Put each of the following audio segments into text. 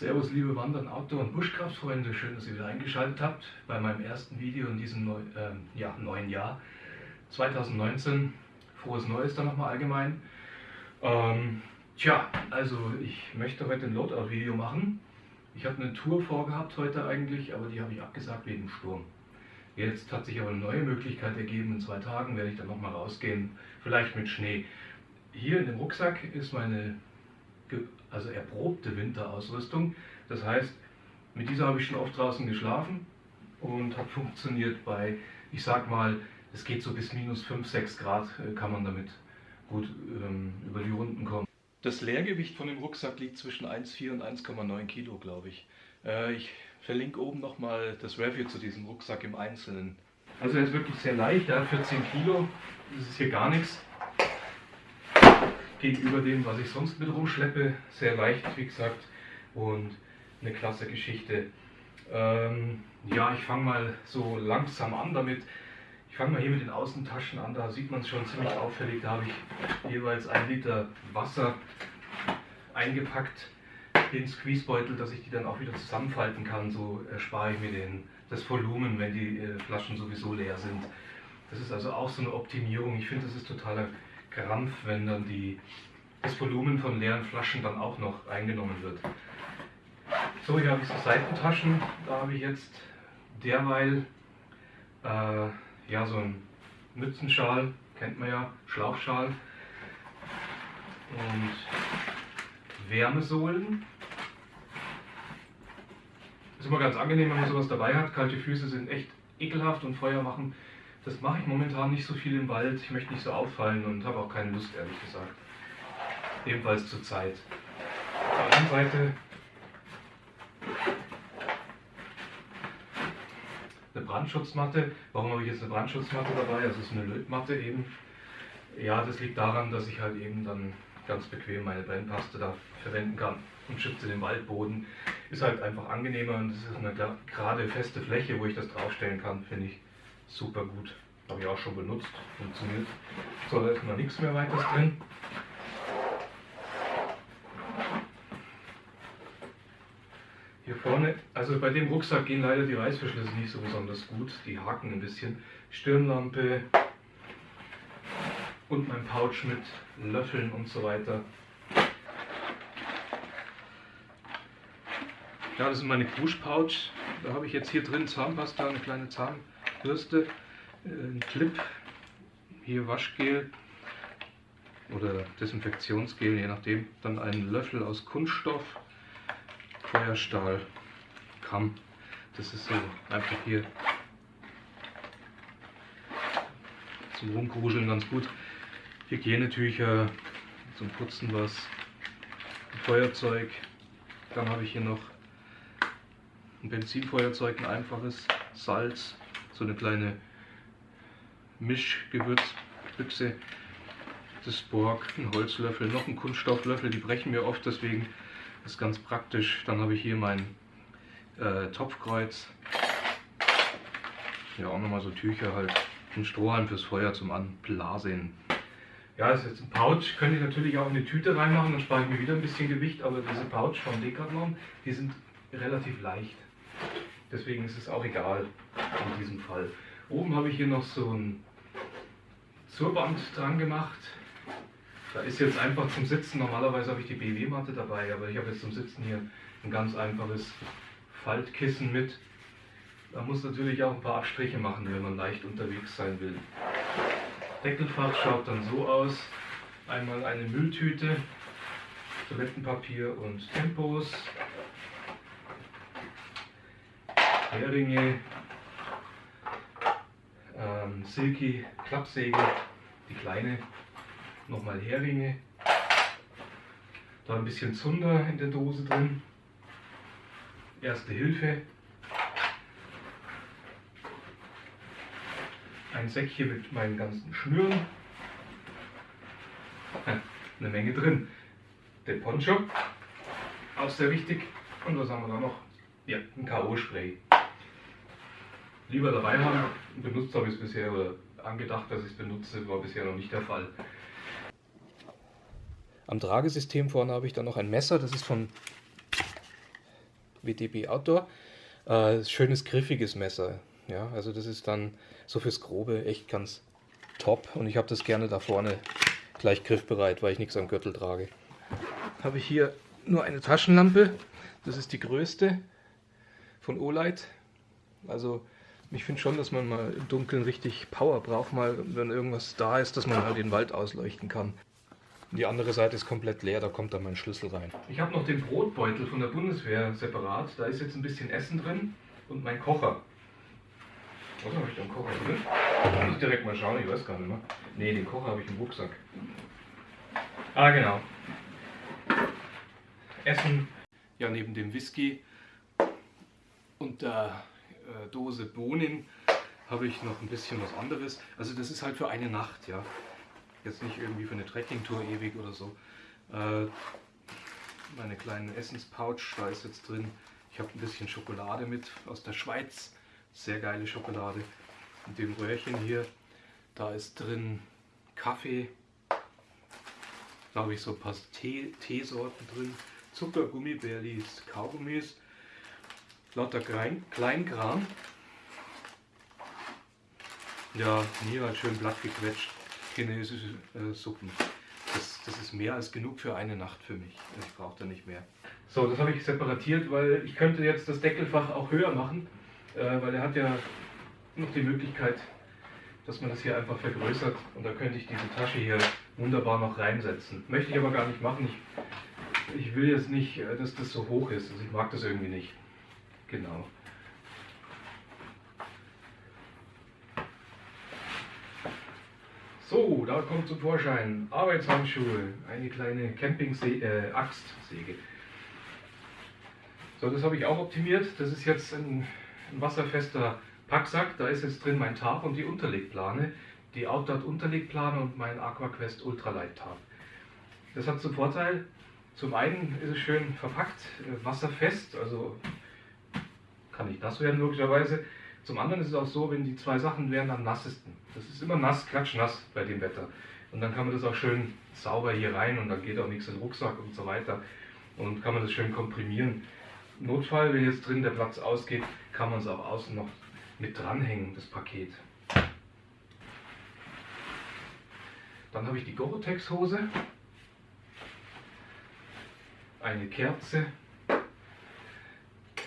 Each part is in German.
Servus liebe Wandern, Outdoor- und Buschkraftfreunde, schön, dass ihr wieder eingeschaltet habt bei meinem ersten Video in diesem neu, äh, ja, neuen Jahr 2019. Frohes Neues dann nochmal allgemein. Ähm, tja, also ich möchte heute ein Loadout-Video machen. Ich habe eine Tour vorgehabt heute eigentlich, aber die habe ich abgesagt wegen Sturm. Jetzt hat sich aber eine neue Möglichkeit ergeben. In zwei Tagen werde ich dann nochmal rausgehen, vielleicht mit Schnee. Hier in dem Rucksack ist meine also erprobte Winterausrüstung. Das heißt, mit dieser habe ich schon oft draußen geschlafen und hat funktioniert bei, ich sag mal, es geht so bis minus 5, 6 Grad äh, kann man damit gut ähm, über die Runden kommen. Das Leergewicht von dem Rucksack liegt zwischen 1,4 und 1,9 Kilo, glaube ich. Äh, ich verlinke oben nochmal das Review zu diesem Rucksack im Einzelnen. Also er ist wirklich sehr leicht, er hat 14 Kilo, das ist hier gar nichts gegenüber dem, was ich sonst mit rumschleppe. Sehr leicht, wie gesagt, und eine klasse Geschichte. Ähm, ja, ich fange mal so langsam an damit. Ich fange mal hier mit den Außentaschen an, da sieht man es schon ziemlich auffällig. Da habe ich jeweils ein Liter Wasser eingepackt den Squeezebeutel, dass ich die dann auch wieder zusammenfalten kann. So erspare ich mir den, das Volumen, wenn die äh, Flaschen sowieso leer sind. Das ist also auch so eine Optimierung. Ich finde, das ist totaler Krampf, wenn dann die, das Volumen von leeren Flaschen dann auch noch eingenommen wird. So, hier habe ich so Seitentaschen. Da habe ich jetzt derweil äh, ja, so einen Mützenschal, kennt man ja, Schlauchschal und Wärmesohlen. Ist immer ganz angenehm, wenn man sowas dabei hat. Kalte Füße sind echt ekelhaft und Feuer machen das mache ich momentan nicht so viel im Wald. Ich möchte nicht so auffallen und habe auch keine Lust, ehrlich gesagt. Ebenfalls zur Zeit. Auf der anderen Seite eine Brandschutzmatte. Warum habe ich jetzt eine Brandschutzmatte dabei? Also es ist eine Lötmatte eben. Ja, das liegt daran, dass ich halt eben dann ganz bequem meine Brennpaste da verwenden kann und schütze den Waldboden. Ist halt einfach angenehmer und es ist eine gerade feste Fläche, wo ich das draufstellen kann, finde ich super gut. Habe ich auch schon benutzt, funktioniert. So, da ist noch nichts mehr weiteres drin. Hier vorne, also bei dem Rucksack gehen leider die Reißverschlüsse nicht so besonders gut. Die haken ein bisschen. Stirnlampe und mein Pouch mit Löffeln und so weiter. Ja, das ist meine Krusch-Pouch. Da habe ich jetzt hier drin Zahnpasta, eine kleine Zahnpasta. Bürste, äh, ein Clip, hier Waschgel oder Desinfektionsgel, je nachdem. Dann einen Löffel aus Kunststoff, Feuerstahl, Kamm. Das ist so einfach hier zum Rumkruscheln ganz gut. Hygienetücher, zum Putzen was, Feuerzeug. Dann habe ich hier noch ein Benzinfeuerzeug, ein einfaches, Salz, so eine kleine Mischgewürzbüchse, das Borg, ein Holzlöffel, noch ein Kunststofflöffel, die brechen mir oft, deswegen ist ganz praktisch. Dann habe ich hier mein äh, Topfkreuz, ja auch nochmal so Tücher halt, ein Strohhalm fürs Feuer zum Anblasen. Ja, ist jetzt ein Pouch, könnte ich natürlich auch in eine Tüte reinmachen, dann spare ich mir wieder ein bisschen Gewicht, aber diese Pouch von Decathlon, die sind relativ leicht. Deswegen ist es auch egal in diesem Fall. Oben habe ich hier noch so ein Zurband dran gemacht. Da ist jetzt einfach zum Sitzen, normalerweise habe ich die BW-Matte dabei, aber ich habe jetzt zum Sitzen hier ein ganz einfaches Faltkissen mit. Man muss natürlich auch ein paar Abstriche machen, wenn man leicht unterwegs sein will. Deckelfach schaut dann so aus. Einmal eine Mülltüte, Toilettenpapier und Tempos, Heringe, ähm, Silky Klappsäge, die kleine, nochmal Heringe, da ein bisschen Zunder in der Dose drin, Erste Hilfe, ein Säckchen mit meinen ganzen Schnüren, eine Menge drin, der Poncho, auch sehr wichtig, und was haben wir da noch? Ja, ein K.O.-Spray lieber dabei haben. Benutzt habe ich es bisher oder angedacht, dass ich es benutze, war bisher noch nicht der Fall. Am Tragesystem vorne habe ich dann noch ein Messer, das ist von WTB Outdoor. Äh, schönes, griffiges Messer. Ja, also das ist dann so fürs Grobe echt ganz top. Und ich habe das gerne da vorne gleich griffbereit, weil ich nichts am Gürtel trage. Habe ich hier nur eine Taschenlampe. Das ist die größte von Olight. Also ich finde schon, dass man mal im Dunkeln richtig Power braucht, mal wenn irgendwas da ist, dass man halt den Wald ausleuchten kann. Die andere Seite ist komplett leer, da kommt dann mein Schlüssel rein. Ich habe noch den Brotbeutel von der Bundeswehr separat. Da ist jetzt ein bisschen Essen drin und mein Kocher. Was habe ich da im Kocher drin? Da muss ich direkt mal schauen, ich weiß gar nicht mehr. Ne, den Kocher habe ich im Rucksack. Ah, genau. Essen. Ja, neben dem Whisky und der äh, Dose Bohnen habe ich noch ein bisschen was anderes. Also das ist halt für eine Nacht, ja. Jetzt nicht irgendwie für eine Trekkingtour ewig oder so. Äh, meine kleinen Essenspouch, da ist jetzt drin. Ich habe ein bisschen Schokolade mit aus der Schweiz. Sehr geile Schokolade. In dem Röhrchen hier, da ist drin Kaffee. Da habe ich so ein paar Tee, Teesorten drin. Zucker, Gummibärlis, Kaugummis. Lauter Klein, Kleinkram. Ja, hier halt schön blatt gequetscht chinesische äh, Suppen. Das, das, ist mehr als genug für eine Nacht für mich. Ich brauche da nicht mehr. So, das habe ich separatiert, weil ich könnte jetzt das Deckelfach auch höher machen, äh, weil er hat ja noch die Möglichkeit, dass man das hier einfach vergrößert und da könnte ich diese Tasche hier wunderbar noch reinsetzen. Möchte ich aber gar nicht machen. Ich, ich will jetzt nicht, äh, dass das so hoch ist. Also ich mag das irgendwie nicht. Genau. So, da kommt zum Vorschein Arbeitshandschuhe, eine kleine Camping-Axtsäge. Äh, so, das habe ich auch optimiert. Das ist jetzt ein, ein, wasserfester Packsack. Da ist jetzt drin mein Tarp und die Unterlegplane, die Outdot Unterlegplane und mein AquaQuest Ultralight Tarp. Das hat zum Vorteil, zum einen ist es schön verpackt, äh, wasserfest, also kann nicht nass werden logischerweise. Zum anderen ist es auch so, wenn die zwei Sachen wären am nassesten. Das ist immer nass, klatschnass bei dem Wetter. Und dann kann man das auch schön sauber hier rein und dann geht auch nichts in den Rucksack und so weiter. Und kann man das schön komprimieren. Notfall, wenn jetzt drin der Platz ausgeht, kann man es auch außen noch mit dranhängen, das Paket. Dann habe ich die Gore-Tex-Hose, eine Kerze,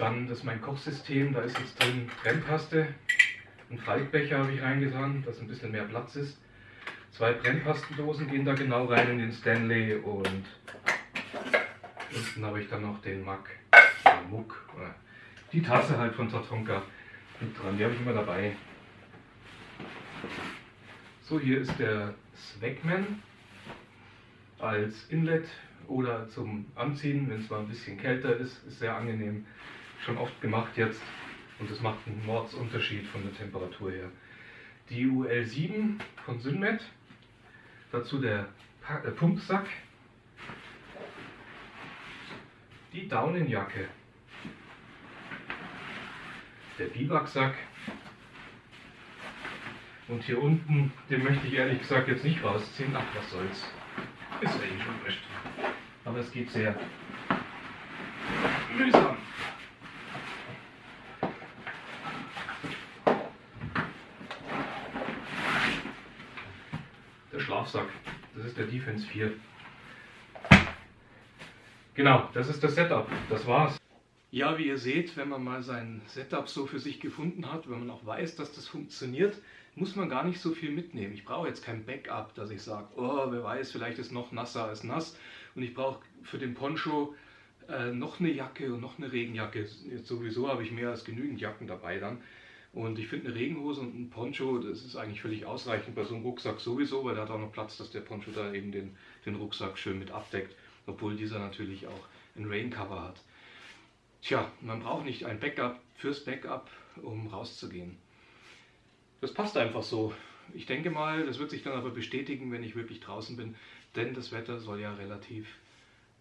dann das ist mein Kochsystem, da ist jetzt drin Brennpaste, ein Faltbecher habe ich reingetan, dass ein bisschen mehr Platz ist. Zwei Brennpastendosen gehen da genau rein in den Stanley und unten habe ich dann noch den Mack, Muck, die Tasse halt von Tatonka mit dran, die habe ich immer dabei. So, hier ist der Swagman als Inlet oder zum Anziehen, wenn es mal ein bisschen kälter ist, ist sehr angenehm schon oft gemacht jetzt und das macht einen Mordsunterschied von der Temperatur her. Die UL7 von Synmet, dazu der äh, Pumpsack, die Daunenjacke, der Biwaksack und hier unten, den möchte ich ehrlich gesagt jetzt nicht rausziehen. Ach, was soll's. Ist eh schon wurscht. Aber es geht sehr mühsam. Das ist der Defense 4. Genau, das ist das Setup. Das war's. Ja, wie ihr seht, wenn man mal sein Setup so für sich gefunden hat, wenn man auch weiß, dass das funktioniert, muss man gar nicht so viel mitnehmen. Ich brauche jetzt kein Backup, dass ich sage, oh, wer weiß, vielleicht ist noch nasser als nass. Und ich brauche für den Poncho äh, noch eine Jacke und noch eine Regenjacke. Jetzt sowieso habe ich mehr als genügend Jacken dabei dann. Und ich finde eine Regenhose und ein Poncho, das ist eigentlich völlig ausreichend bei so einem Rucksack sowieso, weil da hat auch noch Platz, dass der Poncho da eben den, den Rucksack schön mit abdeckt, obwohl dieser natürlich auch ein Raincover hat. Tja, man braucht nicht ein Backup fürs Backup, um rauszugehen. Das passt einfach so. Ich denke mal, das wird sich dann aber bestätigen, wenn ich wirklich draußen bin, denn das Wetter soll ja relativ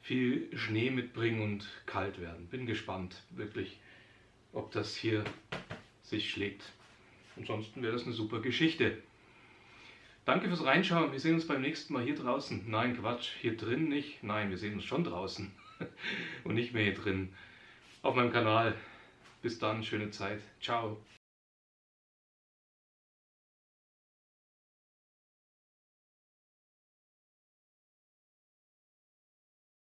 viel Schnee mitbringen und kalt werden. Bin gespannt, wirklich, ob das hier sich schlägt. Ansonsten wäre das eine super Geschichte. Danke fürs Reinschauen. Wir sehen uns beim nächsten Mal hier draußen. Nein, Quatsch, hier drin nicht. Nein, wir sehen uns schon draußen und nicht mehr hier drin. auf meinem Kanal. Bis dann, schöne Zeit. Ciao.